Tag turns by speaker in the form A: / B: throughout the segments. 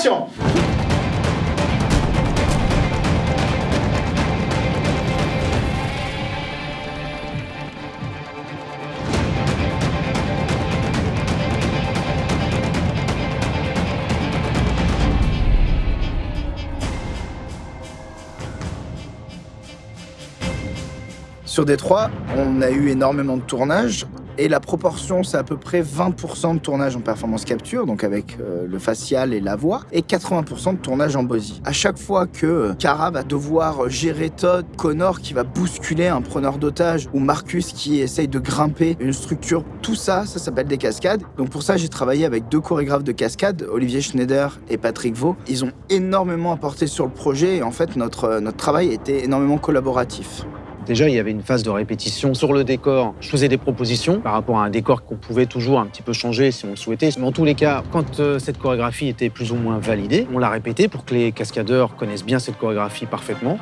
A: action Sur Détroit, on a eu énormément de tournages et la proportion, c'est à peu près 20% de tournage en performance capture, donc avec euh, le facial et la voix, et 80% de tournage en body. À chaque fois que euh, Cara va devoir gérer Todd, Connor qui va bousculer un preneur d'otage, ou Marcus qui essaye de grimper une structure, tout ça, ça s'appelle des cascades. Donc pour ça, j'ai travaillé avec deux chorégraphes de cascades, Olivier Schneider et Patrick Vaux. Ils ont énormément apporté sur le projet et en fait, notre, euh, notre travail était énormément collaboratif.
B: Déjà, il y avait une phase de répétition sur le décor. Je faisais des propositions par rapport à un décor qu'on pouvait toujours un petit peu changer si on le souhaitait. Mais en tous les cas, quand euh, cette chorégraphie était plus ou moins validée, on l'a répétée pour que les cascadeurs connaissent bien cette chorégraphie parfaitement.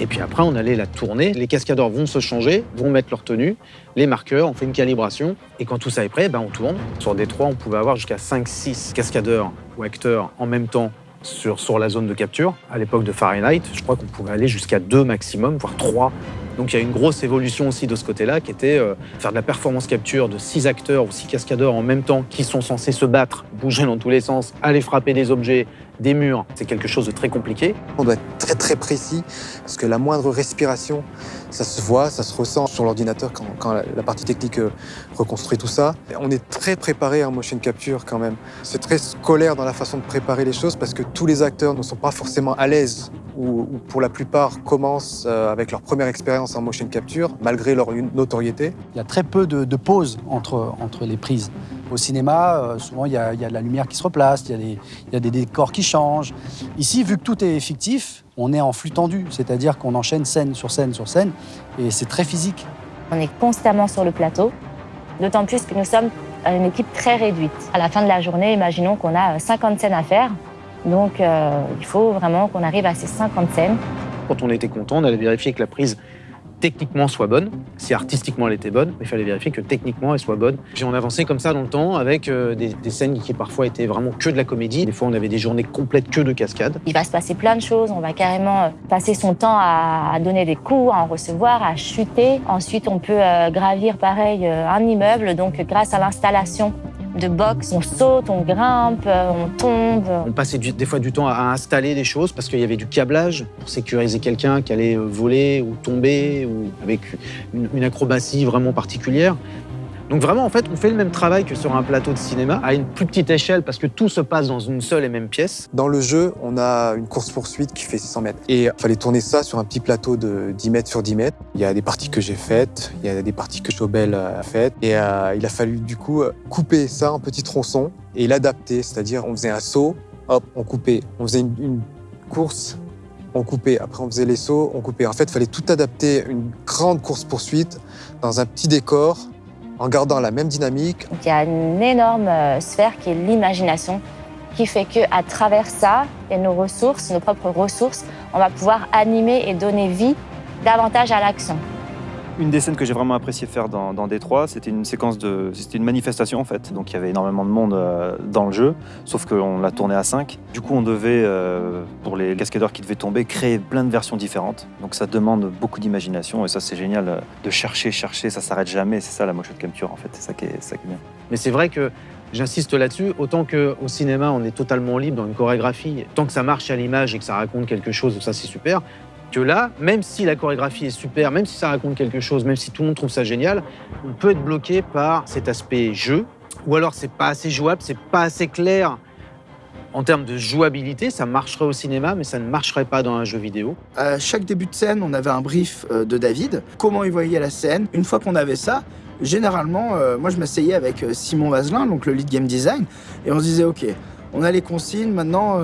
B: Et puis après, on allait la tourner. Les cascadeurs vont se changer, vont mettre leur tenue, les marqueurs, on fait une calibration. Et quand tout ça est prêt, ben, on tourne. Sur Détroit, on pouvait avoir jusqu'à 5-6 cascadeurs ou acteurs en même temps sur, la zone de capture. À l'époque de Fahrenheit, je crois qu'on pouvait aller jusqu'à deux maximum, voire trois donc il y a une grosse évolution aussi de ce côté-là qui était euh, faire de la performance capture de six acteurs ou six cascadeurs en même temps qui sont censés se battre, bouger dans tous les sens, aller frapper des objets, des murs. C'est quelque chose de très compliqué.
C: On doit être très très précis parce que la moindre respiration, ça se voit, ça se ressent sur l'ordinateur quand, la, partie technique euh, reconstruit tout ça. On est très préparé en motion capture quand même. C'est très scolaire dans la façon de préparer les choses parce que tous les acteurs ne sont pas forcément à l'aise ou, pour la plupart commencent euh, avec leur première expérience en motion capture malgré leur notoriété.
D: Il y a très peu de, de pauses entre, entre les prises. Au cinéma, euh, souvent, il y, a, la lumière qui se replace, il y, a des, décors qui changent. Ici, vu que tout est fictif, on est en flux tendu, c'est-à-dire qu'on enchaîne scène sur scène sur scène, et c'est très physique.
E: On est constamment sur le plateau, d'autant plus que nous sommes une équipe très réduite. À la fin de la journée, imaginons qu'on a 50 scènes à faire, donc euh, il faut vraiment qu'on arrive à ces 50 scènes.
B: Quand on était content, on allait vérifier que la prise techniquement soit bonne. Si artistiquement elle était bonne, il fallait vérifier que techniquement elle soit bonne. J'ai on avançait comme ça dans le temps avec euh, des, scènes qui parfois étaient vraiment que de la comédie. Des fois on avait des journées complètes que de cascades.
E: Il va se passer plein de choses. On va carrément euh, passer son temps à, donner des coups, à en recevoir, à chuter. Ensuite on peut euh, gravir pareil un immeuble. Donc grâce à l'installation de boxe, on saute, on grimpe, on tombe.
B: On passait des fois du temps à installer des choses parce qu'il y avait du câblage pour sécuriser quelqu'un qui allait voler ou tomber ou avec une acrobatie vraiment particulière. Donc vraiment, en fait, on fait le même travail que sur un plateau de cinéma, à une plus petite échelle, parce que tout se passe dans une seule et même pièce.
C: Dans le jeu, on a une course-poursuite qui fait 600 mètres. Et il fallait tourner ça sur un petit plateau de 10 mètres sur 10 mètres. Il y a des parties que j'ai faites, il y a des parties que Chobel a faites. Et euh, il a fallu du coup couper ça en petits tronçons et l'adapter. C'est-à-dire, on faisait un saut, hop, on coupait. On faisait une, une course, on coupait. Après, on faisait les sauts, on coupait. En fait, il fallait tout adapter, une grande course-poursuite dans un petit décor en gardant la même dynamique.
E: il y a une énorme euh, sphère qui est l'imagination, qui fait qu'à travers ça et nos ressources, nos propres ressources, on va pouvoir animer et donner vie davantage à l'action.
F: Une des scènes que j'ai vraiment apprécié faire dans, dans Détroit, c'était une séquence de, c'était une manifestation en fait. Donc il y avait énormément de monde euh, dans le jeu, sauf qu'on l'a tourné à 5. Du coup, on devait, euh, pour les cascadeurs qui devaient tomber, créer plein de versions différentes. Donc ça demande beaucoup d'imagination et ça c'est génial euh, de chercher, chercher, ça s'arrête jamais. C'est ça la motion capture en fait, c'est ça ça qui est bien.
B: Mais c'est vrai que J'insiste là-dessus, autant qu'au cinéma, on est totalement libre dans une chorégraphie. Tant que ça marche à l'image et que ça raconte quelque chose, ça c'est super là, même si la chorégraphie est super, même si ça raconte quelque chose, même si tout le monde trouve ça génial, on peut être bloqué par cet aspect jeu, ou alors c'est pas assez jouable, c'est pas assez clair en termes de jouabilité, ça marcherait au cinéma, mais ça ne marcherait pas dans un jeu vidéo.
A: À chaque début de scène, on avait un brief euh, de David, comment il voyait la scène. Une fois qu'on avait ça, généralement, euh, moi je m'asseyais avec euh, Simon Vazelin, donc le lead game design, et on se disait, ok, on a les consignes, maintenant,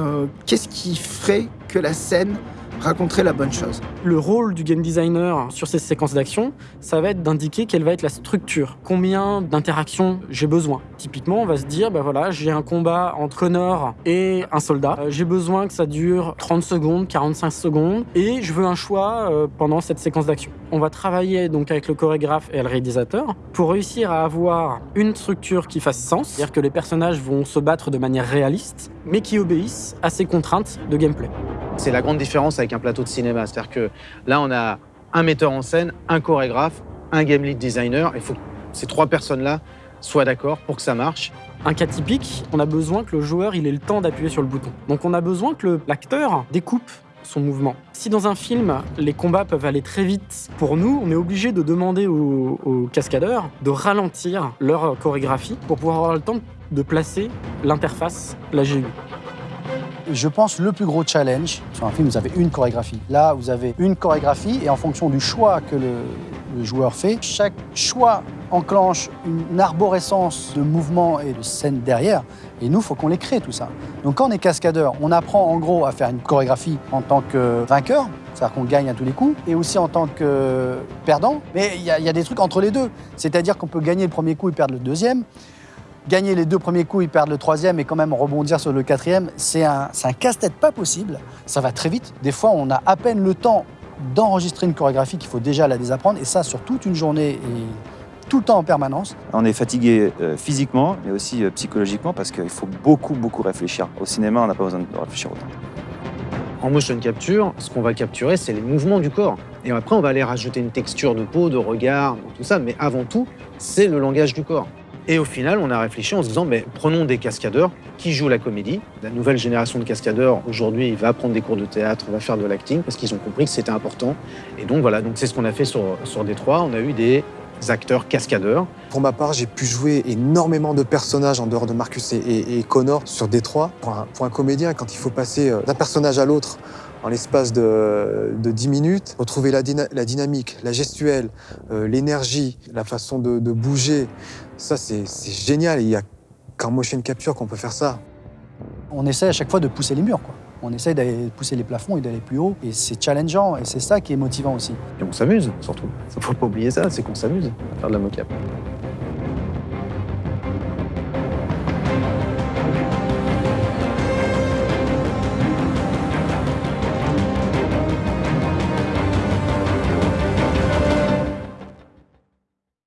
A: qu'est-ce qui ferait que la scène raconterait la bonne chose.
G: Le rôle du game designer sur ces séquences d'action, ça va être d'indiquer quelle va être la structure, combien d'interactions j'ai besoin. Typiquement, on va se dire, bah voilà, j'ai un combat entre Connor et un soldat. Euh, j'ai besoin que ça dure 30 secondes, 45 secondes, et je veux un choix euh, pendant cette séquence d'action. On va travailler donc avec le chorégraphe et le réalisateur pour réussir à avoir une structure qui fasse sens, c'est-à-dire que les personnages vont se battre de manière réaliste, mais qui obéissent à ces contraintes de gameplay.
B: C'est la grande différence avec un plateau de cinéma. C'est-à-dire que là, on a un metteur en scène, un chorégraphe, un game lead designer. Il faut que ces trois personnes-là soient d'accord pour que ça marche.
G: Un cas typique, on a besoin que le joueur ait le temps d'appuyer sur le bouton. Donc on a besoin que l'acteur découpe son mouvement. Si dans un film, les combats peuvent aller très vite, pour nous, on est obligé de demander aux, aux cascadeurs de ralentir leur chorégraphie pour pouvoir avoir le temps de placer l'interface, la GU.
D: Je pense le plus gros challenge sur un film, vous avez une chorégraphie. Là, vous avez une chorégraphie et en fonction du choix que le, joueur fait, chaque choix enclenche une arborescence de mouvements et de scènes derrière. Et nous, il faut qu'on les crée, tout ça. Donc quand on est cascadeur, on apprend en gros à faire une chorégraphie en tant que vainqueur, c'est-à-dire qu'on gagne à tous les coups, et aussi en tant que perdant. Mais il y a des trucs entre les deux. C'est-à-dire qu'on peut gagner le premier coup et perdre le deuxième. Gagner les deux premiers coups, et perdre le troisième et quand même rebondir sur le quatrième, c'est un, c'est un casse-tête pas possible. Ça va très vite. Des fois, on a à peine le temps d'enregistrer une chorégraphie qu'il faut déjà la désapprendre, et ça sur toute une journée et tout le temps en permanence.
F: On est fatigué euh, physiquement, mais aussi euh, psychologiquement, parce qu'il faut beaucoup, beaucoup réfléchir. Au cinéma, on n'a pas besoin de réfléchir autant.
B: En motion capture, ce qu'on va capturer, c'est les mouvements du corps. Et après, on va aller rajouter une texture de peau, de regard, tout ça. Mais avant tout, c'est le langage du corps. Et au final, on a réfléchi en se disant, mais prenons des cascadeurs qui jouent la comédie. La nouvelle génération de cascadeurs, aujourd'hui, va prendre des cours de théâtre, va faire de l'acting, parce qu'ils ont compris que c'était important. Et donc voilà, donc c'est ce qu'on a fait sur, sur Détroit. On a eu des acteurs cascadeurs.
C: Pour ma part, j'ai pu jouer énormément de personnages en dehors de Marcus et, Connor sur Détroit. Pour un, pour un comédien, quand il faut passer euh, d'un personnage à l'autre en l'espace de, de 10 minutes, retrouver la, dyna- la dynamique, la gestuelle, euh, l'énergie, la façon de, de bouger, ça c'est génial. Il y a qu'en motion capture qu'on peut faire ça.
D: On essaie à chaque fois de pousser les murs. Quoi. On essaie d'aller pousser les plafonds et d'aller plus haut. Et c'est challengeant, et c'est ça qui est motivant aussi.
B: Et on s'amuse, surtout. Il faut pas oublier ça, c'est qu'on s'amuse à faire de la mocap.